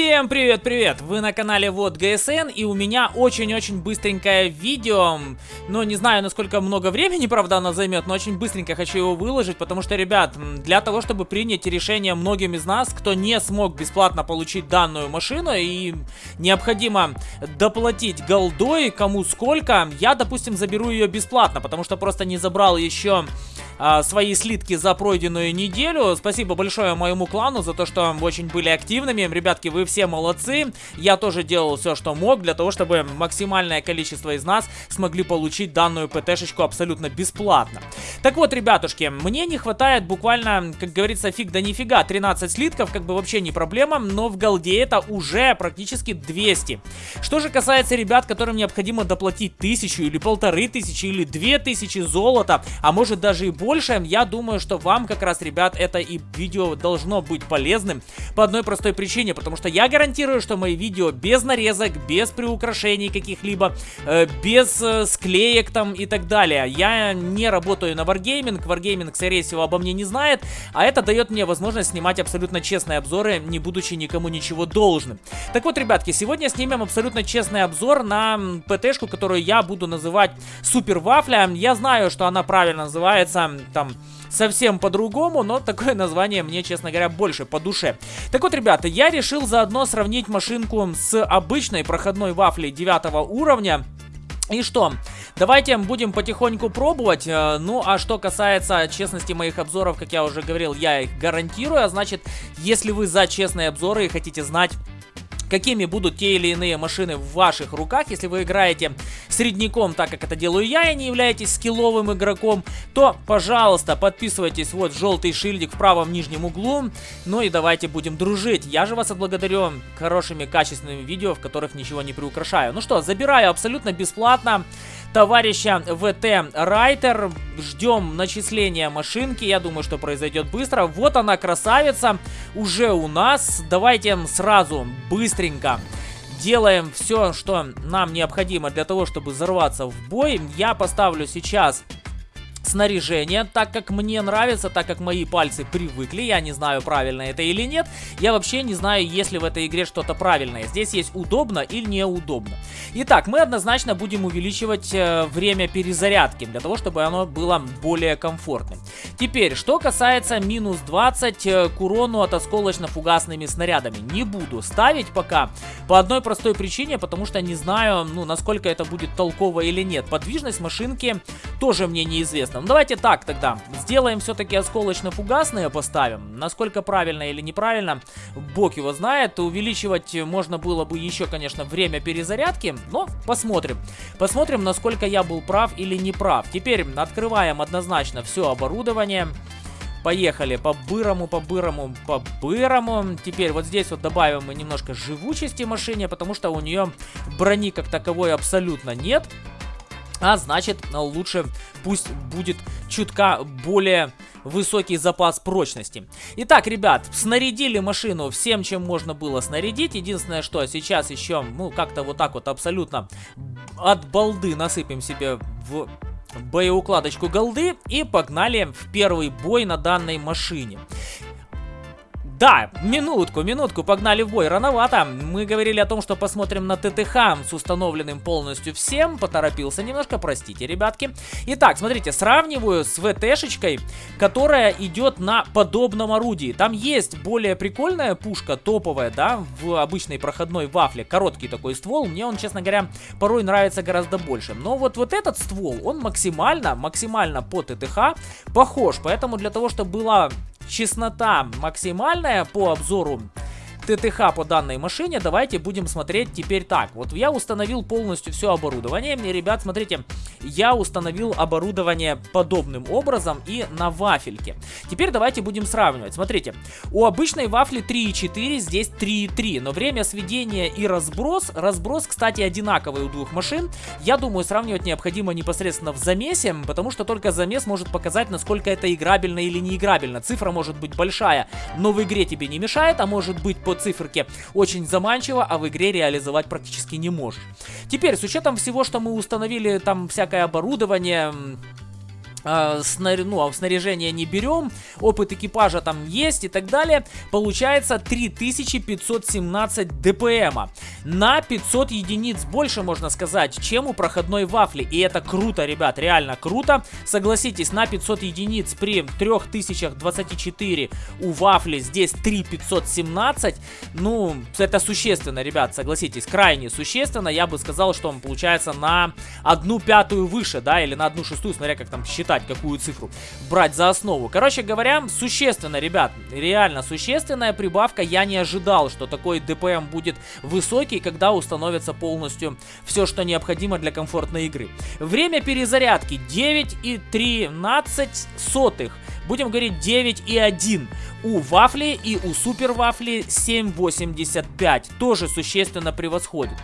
Всем привет-привет! Вы на канале Вот ГСН и у меня очень-очень быстренькое видео. Но не знаю, насколько много времени, правда, оно займет, но очень быстренько хочу его выложить, потому что, ребят, для того, чтобы принять решение многим из нас, кто не смог бесплатно получить данную машину и необходимо доплатить голдой, кому сколько, я, допустим, заберу ее бесплатно, потому что просто не забрал еще а, свои слитки за пройденную неделю. Спасибо большое моему клану за то, что очень были активными. Ребятки, вы все молодцы. Я тоже делал все, что мог, для того, чтобы максимальное количество из нас смогли получить данную ПТ-шечку абсолютно бесплатно. Так вот, ребятушки, мне не хватает буквально, как говорится, фиг да нифига. 13 слитков, как бы вообще не проблема, но в голде это уже практически 200. Что же касается ребят, которым необходимо доплатить тысячу или полторы тысячи или две тысячи золота, а может даже и больше, больше, я думаю, что вам как раз, ребят, это и видео должно быть полезным по одной простой причине, потому что я гарантирую, что мои видео без нарезок, без приукрашений каких-либо, э, без э, склеек там и так далее. Я не работаю на Wargaming, Wargaming, скорее всего, обо мне не знает, а это дает мне возможность снимать абсолютно честные обзоры, не будучи никому ничего должным. Так вот, ребятки, сегодня снимем абсолютно честный обзор на ПТшку, которую я буду называть Супер Вафля. Я знаю, что она правильно называется там совсем по-другому, но такое название мне, честно говоря, больше по душе. Так вот, ребята, я решил заодно сравнить машинку с обычной проходной вафлей 9 уровня. И что, давайте будем потихоньку пробовать. Э, ну, а что касается честности моих обзоров, как я уже говорил, я их гарантирую. А значит, если вы за честные обзоры и хотите знать какими будут те или иные машины в ваших руках. Если вы играете средняком, так как это делаю я, и не являетесь скилловым игроком, то, пожалуйста, подписывайтесь, вот желтый шильдик в правом нижнем углу. Ну и давайте будем дружить. Я же вас отблагодарю хорошими, качественными видео, в которых ничего не приукрашаю. Ну что, забираю абсолютно бесплатно товарища ВТ Райтер. Ждем начисления машинки. Я думаю, что произойдет быстро. Вот она, красавица, уже у нас. Давайте сразу, быстренько делаем все, что нам необходимо для того, чтобы взорваться в бой. Я поставлю сейчас снаряжение, так как мне нравится, так как мои пальцы привыкли, я не знаю, правильно это или нет, я вообще не знаю, есть ли в этой игре что-то правильное, здесь есть удобно или неудобно. Итак, мы однозначно будем увеличивать э, время перезарядки, для того, чтобы оно было более комфортным. Теперь, что касается минус 20 э, к урону от осколочно-фугасными снарядами, не буду ставить пока, по одной простой причине, потому что не знаю, ну, насколько это будет толково или нет. Подвижность машинки тоже мне неизвестна. Ну давайте так тогда. Сделаем все-таки осколочно-фугасные поставим. Насколько правильно или неправильно, бог его знает. Увеличивать можно было бы еще, конечно, время перезарядки. Но посмотрим. Посмотрим, насколько я был прав или не прав. Теперь открываем однозначно все оборудование. Поехали по-бырому, по-бырому, по-бырому. Теперь вот здесь вот добавим мы немножко живучести машине, потому что у нее брони как таковой абсолютно нет. А значит, лучше пусть будет чутка более высокий запас прочности. Итак, ребят, снарядили машину всем, чем можно было снарядить. Единственное, что сейчас еще, ну, как-то вот так вот абсолютно от балды насыпем себе в боеукладочку голды и погнали в первый бой на данной машине. Да, минутку, минутку, погнали в бой. Рановато. Мы говорили о том, что посмотрим на ТТХ с установленным полностью всем. Поторопился немножко, простите, ребятки. Итак, смотрите, сравниваю с ВТшечкой, которая идет на подобном орудии. Там есть более прикольная пушка, топовая, да, в обычной проходной вафле. Короткий такой ствол. Мне он, честно говоря, порой нравится гораздо больше. Но вот, вот этот ствол, он максимально, максимально по ТТХ похож. Поэтому для того, чтобы была чеснота максимальная по обзору ТТХ по данной машине, давайте будем смотреть теперь так. Вот я установил полностью все оборудование. И, ребят, смотрите, я установил оборудование подобным образом и на вафельке. Теперь давайте будем сравнивать. Смотрите, у обычной вафли 3.4, здесь 3.3, но время сведения и разброс, разброс, кстати, одинаковый у двух машин. Я думаю, сравнивать необходимо непосредственно в замесе, потому что только замес может показать, насколько это играбельно или не играбельно. Цифра может быть большая, но в игре тебе не мешает, а может быть по циферке очень заманчиво, а в игре реализовать практически не можешь. Теперь, с учетом всего, что мы установили, там всякое оборудование снар... ну, а снаряжение не берем, опыт экипажа там есть и так далее, получается 3517 ДПМа. На 500 единиц больше, можно сказать, чем у проходной вафли. И это круто, ребят, реально круто. Согласитесь, на 500 единиц при 3024 у вафли здесь 3517. Ну, это существенно, ребят, согласитесь, крайне существенно. Я бы сказал, что он получается на одну пятую выше, да, или на одну шестую, смотря как там считать считать, какую цифру брать за основу. Короче говоря, существенно, ребят, реально существенная прибавка. Я не ожидал, что такой ДПМ будет высокий, когда установится полностью все, что необходимо для комфортной игры. Время перезарядки 9,13 сотых. Будем говорить 9,1 у вафли и у супер вафли 7,85. Тоже существенно превосходит.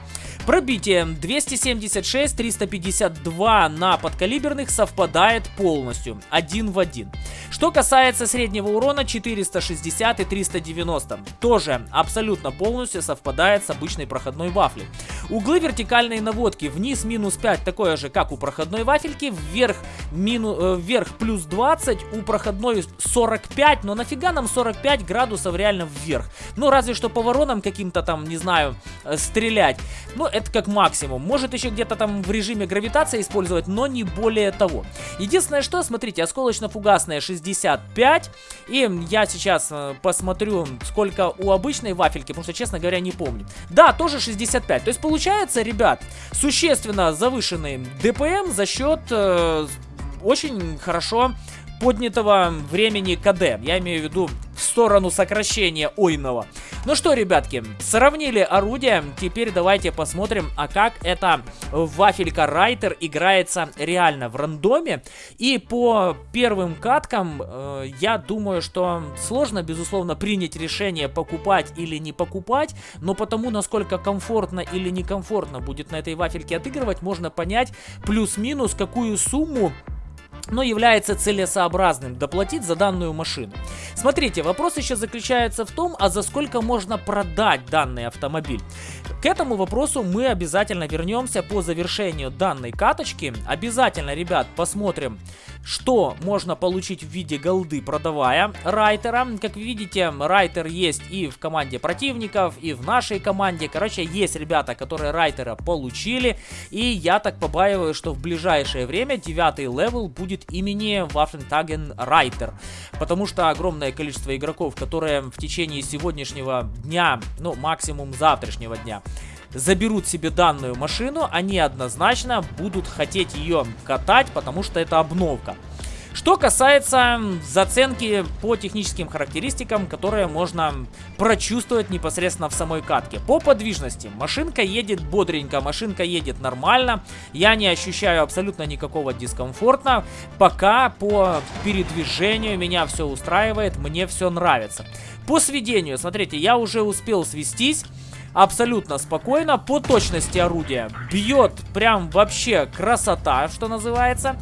Пробитие 276, 352 на подкалиберных совпадает полностью, один в один. Что касается среднего урона 460 и 390, тоже абсолютно полностью совпадает с обычной проходной вафлей. Углы вертикальной наводки вниз минус 5, такое же как у проходной вафельки, вверх, мину, э, вверх плюс 20, у проходной 45, но нафига нам 45 градусов реально вверх? Ну разве что по воронам каким-то там, не знаю, э, стрелять. Ну это как максимум. Может еще где-то там в режиме гравитации использовать, но не более того. Единственное что, смотрите, осколочно-фугасная 65. И я сейчас э, посмотрю, сколько у обычной вафельки, потому что, честно говоря, не помню. Да, тоже 65. То есть получается, ребят, существенно завышенный ДПМ за счет э, очень хорошо поднятого времени КД. Я имею в виду в сторону сокращения ойного. Ну что, ребятки, сравнили орудия. Теперь давайте посмотрим, а как эта вафелька Райтер играется реально в рандоме. И по первым каткам, э, я думаю, что сложно, безусловно, принять решение покупать или не покупать. Но потому, насколько комфортно или некомфортно будет на этой вафельке отыгрывать, можно понять плюс-минус, какую сумму но является целесообразным доплатить за данную машину. Смотрите, вопрос еще заключается в том, а за сколько можно продать данный автомобиль. К этому вопросу мы обязательно вернемся по завершению данной каточки. Обязательно, ребят, посмотрим, что можно получить в виде голды, продавая райтера. Как видите, райтер есть и в команде противников, и в нашей команде. Короче, есть ребята, которые райтера получили. И я так побаиваюсь, что в ближайшее время девятый level будет имени Waffenträger Reiter. Потому что огромное количество игроков, которые в течение сегодняшнего дня, ну максимум завтрашнего дня, заберут себе данную машину, они однозначно будут хотеть ее катать, потому что это обновка. Что касается заценки по техническим характеристикам, которые можно прочувствовать непосредственно в самой катке. По подвижности. Машинка едет бодренько, машинка едет нормально. Я не ощущаю абсолютно никакого дискомфорта. Пока по передвижению меня все устраивает, мне все нравится. По сведению, смотрите, я уже успел свестись абсолютно спокойно. По точности орудия бьет прям вообще красота, что называется.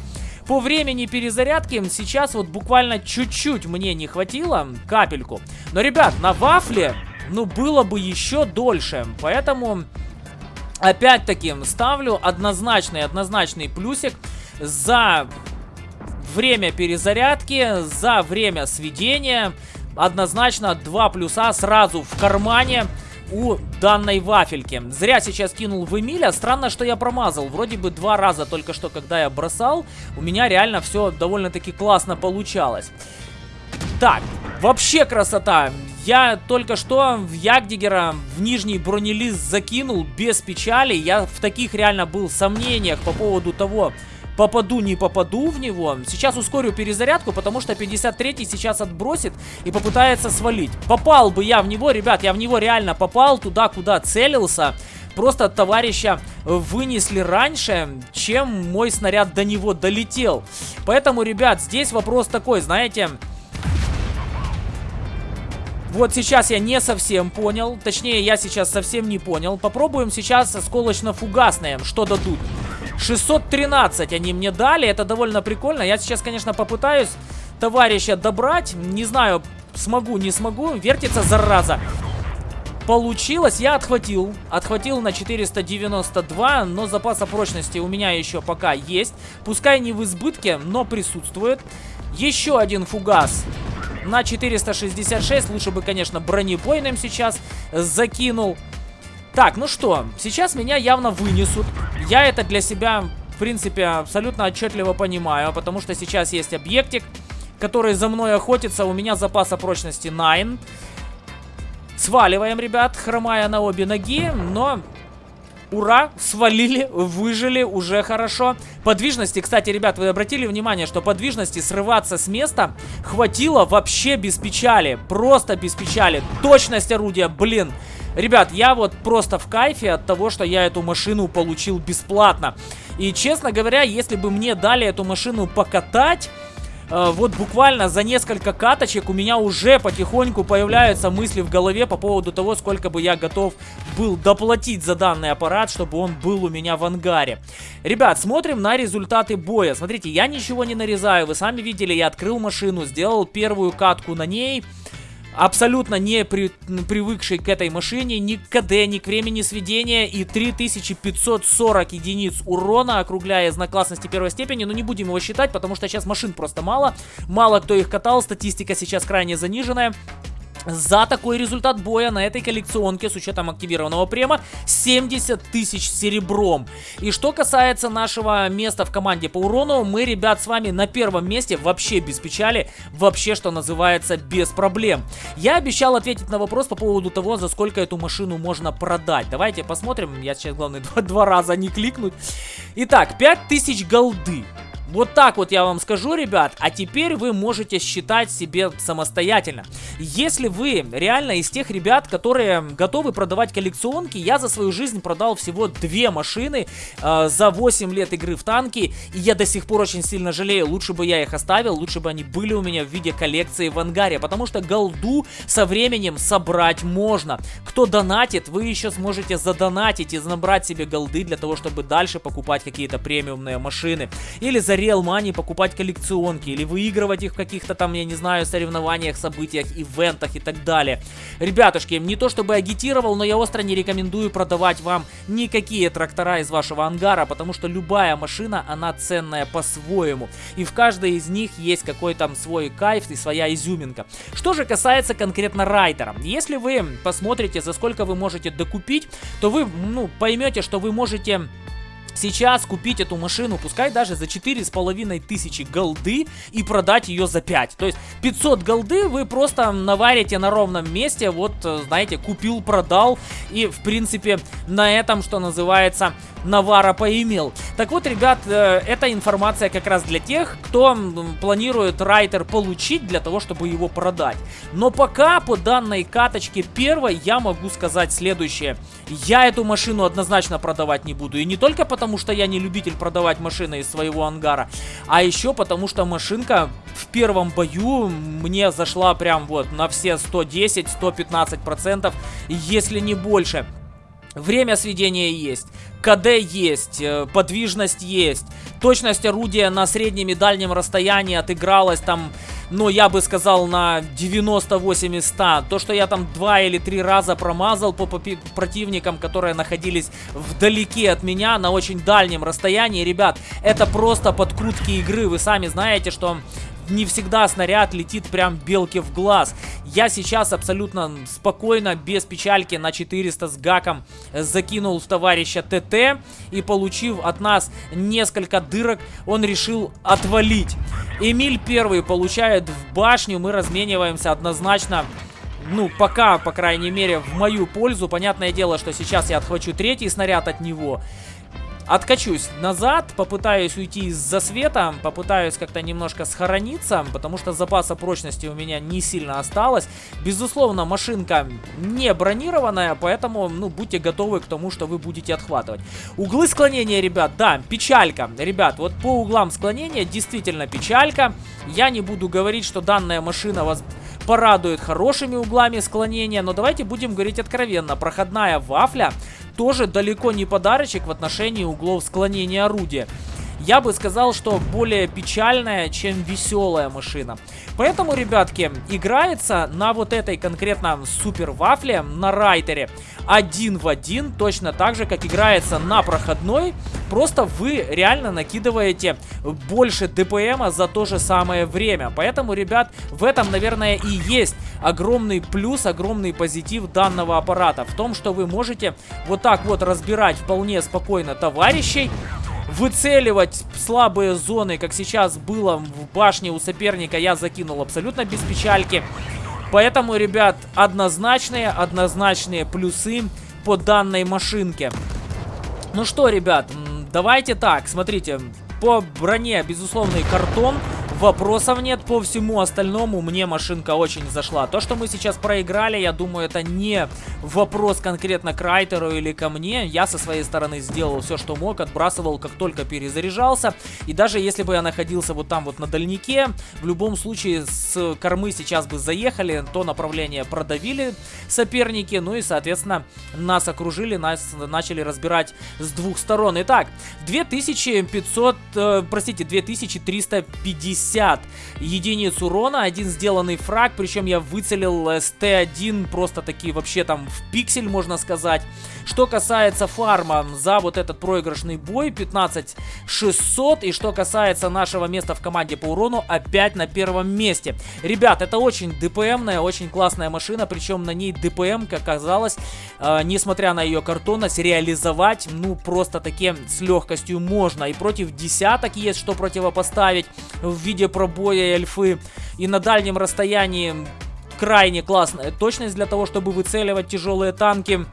По времени перезарядки сейчас вот буквально чуть-чуть мне не хватило, капельку. Но, ребят, на вафле, ну, было бы еще дольше. Поэтому, опять-таки, ставлю однозначный, однозначный плюсик за время перезарядки, за время сведения. Однозначно 2 плюса сразу в кармане у данной вафельки. Зря сейчас кинул в Эмиля. Странно, что я промазал. Вроде бы два раза только что, когда я бросал, у меня реально все довольно-таки классно получалось. Так, вообще красота. Я только что в Ягдигера в нижний бронелист закинул без печали. Я в таких реально был сомнениях по поводу того, попаду, не попаду в него. Сейчас ускорю перезарядку, потому что 53-й сейчас отбросит и попытается свалить. Попал бы я в него, ребят, я в него реально попал туда, куда целился. Просто товарища вынесли раньше, чем мой снаряд до него долетел. Поэтому, ребят, здесь вопрос такой, знаете... Вот сейчас я не совсем понял. Точнее, я сейчас совсем не понял. Попробуем сейчас осколочно-фугасное, что дадут. 613 они мне дали, это довольно прикольно. Я сейчас, конечно, попытаюсь товарища добрать. Не знаю, смогу, не смогу. Вертится, зараза. получилось. Я отхватил. Отхватил на 492, но запаса прочности у меня еще пока есть. Пускай не в избытке, но присутствует. Еще один фугас на 466. Лучше бы, конечно, бронебойным сейчас закинул. Так, ну что, сейчас меня явно вынесут. Я это для себя, в принципе, абсолютно отчетливо понимаю, потому что сейчас есть объектик, который за мной охотится. У меня запаса прочности 9. Сваливаем, ребят, хромая на обе ноги, но Ура, свалили, выжили, уже хорошо. Подвижности, кстати, ребят, вы обратили внимание, что подвижности срываться с места хватило вообще без печали. Просто без печали. Точность орудия, блин. Ребят, я вот просто в кайфе от того, что я эту машину получил бесплатно. И, честно говоря, если бы мне дали эту машину покатать... Э, вот буквально за несколько каточек у меня уже потихоньку появляются мысли в голове по поводу того, сколько бы я готов был доплатить за данный аппарат, чтобы он был у меня в ангаре. Ребят, смотрим на результаты боя. Смотрите, я ничего не нарезаю, вы сами видели, я открыл машину, сделал первую катку на ней абсолютно не при, привыкший к этой машине, ни к КД, ни к времени сведения и 3540 единиц урона, округляя знаклассности первой степени, но не будем его считать, потому что сейчас машин просто мало, мало кто их катал, статистика сейчас крайне заниженная. За такой результат боя на этой коллекционке с учетом активированного према 70 тысяч серебром. И что касается нашего места в команде по урону, мы, ребят, с вами на первом месте вообще без печали, вообще, что называется, без проблем. Я обещал ответить на вопрос по поводу того, за сколько эту машину можно продать. Давайте посмотрим, я сейчас, главное, два, два раза не кликнуть. Итак, 5000 голды. Вот так вот я вам скажу, ребят, а теперь вы можете считать себе самостоятельно. Если вы реально из тех ребят, которые готовы продавать коллекционки, я за свою жизнь продал всего две машины э, за 8 лет игры в танки, и я до сих пор очень сильно жалею, лучше бы я их оставил, лучше бы они были у меня в виде коллекции в ангаре, потому что голду со временем собрать можно. Кто донатит, вы еще сможете задонатить и набрать себе голды для того, чтобы дальше покупать какие-то премиумные машины. Или за Real Money покупать коллекционки или выигрывать их в каких-то там, я не знаю, соревнованиях, событиях, ивентах и так далее. Ребятушки, не то чтобы агитировал, но я остро не рекомендую продавать вам никакие трактора из вашего ангара, потому что любая машина, она ценная по-своему. И в каждой из них есть какой-то свой кайф и своя изюминка. Что же касается конкретно райдера. Если вы посмотрите, за сколько вы можете докупить, то вы, ну, поймете, что вы можете сейчас купить эту машину, пускай даже за 4,5 тысячи голды и продать ее за 5. То есть 500 голды вы просто наварите на ровном месте, вот, э, знаете, купил, продал и, в принципе, на этом, что называется, навара поимел. Так вот, ребят, э, эта информация как раз для тех, кто планирует райтер получить для того, чтобы его продать. Но пока по данной каточке первой я могу сказать следующее. Я эту машину однозначно продавать не буду. И не только потому, что я не любитель продавать машины из своего ангара, а еще потому, что машинка в первом бою мне зашла прям вот на все 110-115%, если не больше. Время сведения есть, КД есть, э, подвижность есть, точность орудия на среднем и дальнем расстоянии отыгралась там, ну, я бы сказал, на 98 из 100. То, что я там два или три раза промазал по противникам, которые находились вдалеке от меня, на очень дальнем расстоянии, ребят, это просто подкрутки игры. Вы сами знаете, что не всегда снаряд летит прям белке в глаз. Я сейчас абсолютно спокойно, без печальки на 400 с гаком закинул в товарища ТТ. И получив от нас несколько дырок, он решил отвалить. Эмиль первый получает в башню, мы размениваемся однозначно ну, пока, по крайней мере, в мою пользу. Понятное дело, что сейчас я отхвачу третий снаряд от него. Откачусь назад, попытаюсь уйти из засвета, попытаюсь как-то немножко схорониться, потому что запаса прочности у меня не сильно осталось. Безусловно, машинка не бронированная, поэтому, ну, будьте готовы к тому, что вы будете отхватывать. Углы склонения, ребят, да, печалька. Ребят, вот по углам склонения действительно печалька. Я не буду говорить, что данная машина вас порадует хорошими углами склонения, но давайте будем говорить откровенно. Проходная вафля тоже далеко не подарочек в отношении углов склонения орудия. Я бы сказал, что более печальная, чем веселая машина. Поэтому, ребятки, играется на вот этой конкретно супер вафле, на райтере, один в один, точно так же, как играется на проходной, просто вы реально накидываете больше ДПМа за то же самое время. Поэтому, ребят, в этом, наверное, и есть огромный плюс, огромный позитив данного аппарата. В том, что вы можете вот так вот разбирать вполне спокойно товарищей, выцеливать слабые зоны, как сейчас было в башне у соперника, я закинул абсолютно без печальки. Поэтому, ребят, однозначные, однозначные плюсы по данной машинке. Ну что, ребят, давайте так, смотрите, по броне, безусловный картон, Вопросов нет, по всему остальному мне машинка очень зашла. То, что мы сейчас проиграли, я думаю, это не вопрос конкретно к Райтеру или ко мне. Я со своей стороны сделал все, что мог, отбрасывал, как только перезаряжался. И даже если бы я находился вот там вот на дальнике, в любом случае с кормы сейчас бы заехали, то направление продавили соперники, ну и, соответственно, нас окружили, нас начали разбирать с двух сторон. Итак, 2500, э, простите, 2350 50 единиц урона, один сделанный фраг, причем я выцелил СТ-1 просто такие вообще там в пиксель, можно сказать. Что касается фарма за вот этот проигрышный бой, 15 600, и что касается нашего места в команде по урону, опять на первом месте. Ребят, это очень ДПМная, очень классная машина, причем на ней ДПМ, как оказалось, э, несмотря на ее картонность, реализовать, ну, просто таки с легкостью можно. И против десяток есть что противопоставить в виде виде пробоя и альфы. И на дальнем расстоянии крайне классная точность для того, чтобы выцеливать тяжелые танки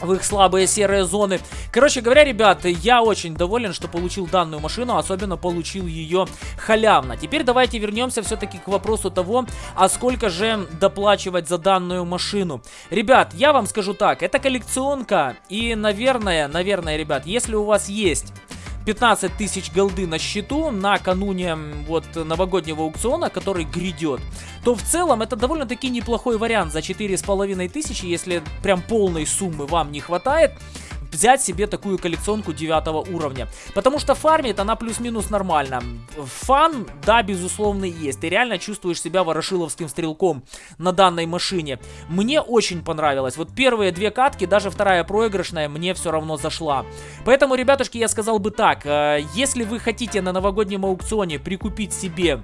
в их слабые серые зоны. Короче говоря, ребята, я очень доволен, что получил данную машину, особенно получил ее халявно. Теперь давайте вернемся все-таки к вопросу того, а сколько же доплачивать за данную машину. Ребят, я вам скажу так, это коллекционка, и, наверное, наверное, ребят, если у вас есть 15 тысяч голды на счету накануне вот новогоднего аукциона, который грядет, то в целом это довольно-таки неплохой вариант. За 4,5 тысячи, если прям полной суммы вам не хватает взять себе такую коллекционку 9 уровня. Потому что фармит она плюс-минус нормально. Фан, да, безусловно, есть. Ты реально чувствуешь себя ворошиловским стрелком на данной машине. Мне очень понравилось. Вот первые две катки, даже вторая проигрышная, мне все равно зашла. Поэтому, ребятушки, я сказал бы так. Э, если вы хотите на новогоднем аукционе прикупить себе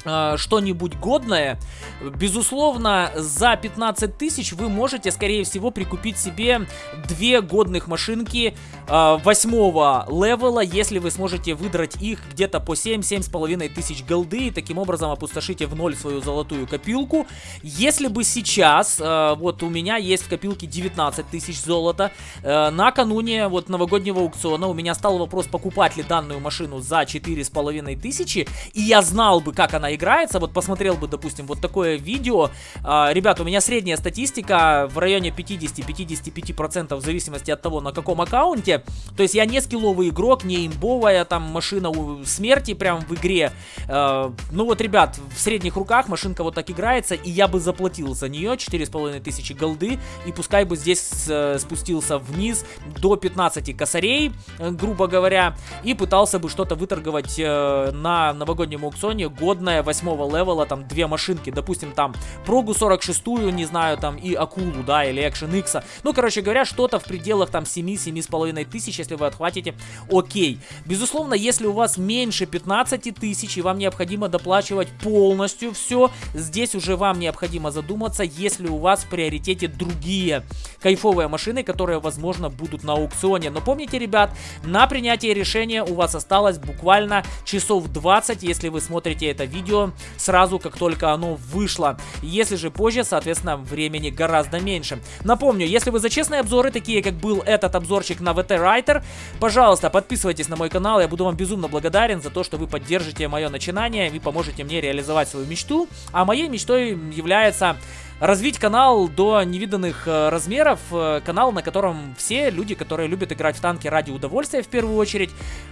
что-нибудь годное, безусловно, за 15 тысяч вы можете, скорее всего, прикупить себе две годных машинки э, восьмого левела, если вы сможете выдрать их где-то по 7-7,5 тысяч голды, и таким образом опустошите в ноль свою золотую копилку. Если бы сейчас, э, вот у меня есть в копилке 19 тысяч золота, накануне вот новогоднего аукциона у меня стал вопрос, покупать ли данную машину за 4,5 тысячи, и я знал бы, как она играется, вот посмотрел бы, допустим, вот такое видео, а, ребят, у меня средняя статистика в районе 50-55% в зависимости от того, на каком аккаунте, то есть я не скилловый игрок, не имбовая там машина у смерти прям в игре, а, ну вот, ребят, в средних руках машинка вот так играется, и я бы заплатил за нее 4500 голды, и пускай бы здесь э, спустился вниз до 15 косарей, э, грубо говоря, и пытался бы что-то выторговать э, на новогоднем аукционе годное начиная восьмого левела, там, две машинки, допустим, там, Прогу 46-ю, не знаю, там, и Акулу, да, или Action X. Ну, короче говоря, что-то в пределах, там, 7-7,5 тысяч, если вы отхватите, окей. Безусловно, если у вас меньше 15 тысяч, и вам необходимо доплачивать полностью все, здесь уже вам необходимо задуматься, если у вас в приоритете другие кайфовые машины, которые, возможно, будут на аукционе. Но помните, ребят, на принятие решения у вас осталось буквально часов 20, если вы смотрите это видео видео сразу, как только оно вышло. Если же позже, соответственно, времени гораздо меньше. Напомню, если вы за честные обзоры, такие как был этот обзорчик на VT Writer, пожалуйста, подписывайтесь на мой канал, я буду вам безумно благодарен за то, что вы поддержите мое начинание и поможете мне реализовать свою мечту. А моей мечтой является развить канал до невиданных э, размеров, э, канал, на котором все люди, которые любят играть в танки ради удовольствия в первую очередь,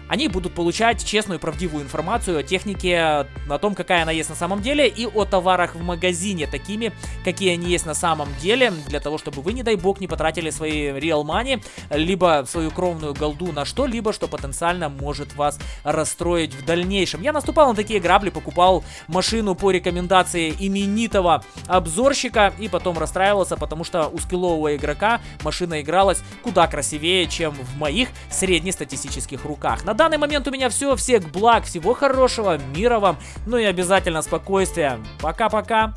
они будут получать честную правдивую информацию о технике, о том, какая она есть на самом деле, и о товарах в магазине, такими, какие они есть на самом деле, для того, чтобы вы, не дай бог, не потратили свои real money, либо свою кровную голду на что-либо, что потенциально может вас расстроить в дальнейшем. Я наступал на такие грабли, покупал машину по рекомендации именитого обзорщика и потом расстраивался, потому что у скиллового игрока машина игралась куда красивее, чем в моих среднестатистических руках. На данный момент у меня все. Всех благ, всего хорошего, мира вам, ну и обязательно спокойствия. Пока-пока.